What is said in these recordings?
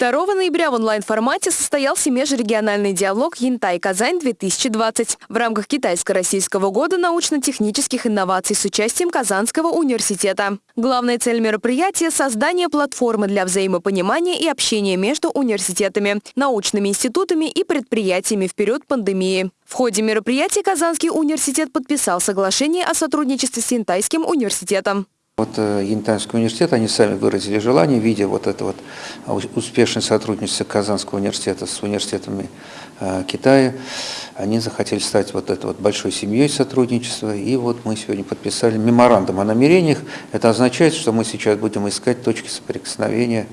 2 ноября в онлайн-формате состоялся межрегиональный диалог «Янтай-Казань-2020» в рамках Китайско-Российского года научно-технических инноваций с участием Казанского университета. Главная цель мероприятия – создание платформы для взаимопонимания и общения между университетами, научными институтами и предприятиями в период пандемии. В ходе мероприятия Казанский университет подписал соглашение о сотрудничестве с Янтайским университетом. Вот э, Янтанский университет, они сами выразили желание, видя вот это вот успешное сотрудничество Казанского университета с университетами э, Китая, они захотели стать вот этой вот большой семьей сотрудничества, и вот мы сегодня подписали меморандум о намерениях. Это означает, что мы сейчас будем искать точки соприкосновения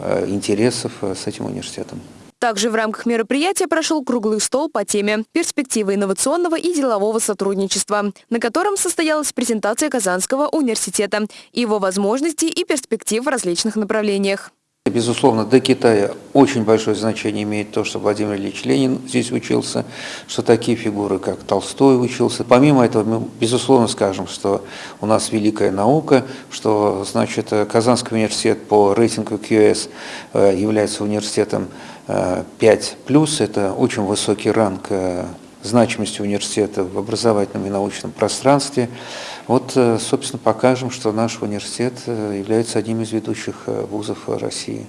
э, интересов с этим университетом. Также в рамках мероприятия прошел круглый стол по теме «Перспективы инновационного и делового сотрудничества», на котором состоялась презентация Казанского университета, его возможностей и перспектив в различных направлениях. Безусловно, для Китая очень большое значение имеет то, что Владимир Ильич Ленин здесь учился, что такие фигуры, как Толстой учился. Помимо этого, мы безусловно скажем, что у нас великая наука, что значит, Казанский университет по рейтингу QS э, является университетом 5 плюс – это очень высокий ранг э, значимости университета в образовательном и научном пространстве. Вот, э, собственно, покажем, что наш университет э, является одним из ведущих вузов России.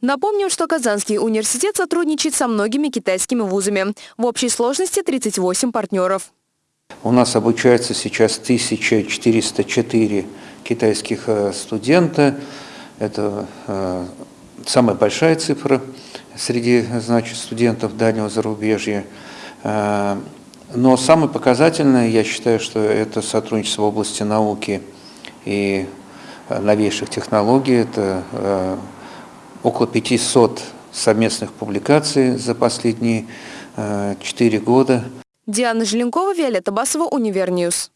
Напомним, что Казанский университет сотрудничает со многими китайскими вузами. В общей сложности 38 партнеров. У нас обучается сейчас 1404 китайских студента. Это самая большая цифра среди значит, студентов дальнего зарубежья. Э, но самое показательное, я считаю, что это сотрудничество в области науки и э, новейших технологий. Это э, около 500 совместных публикаций за последние 4 года. Диана Желенкова, Виолетта Басова, Univer News.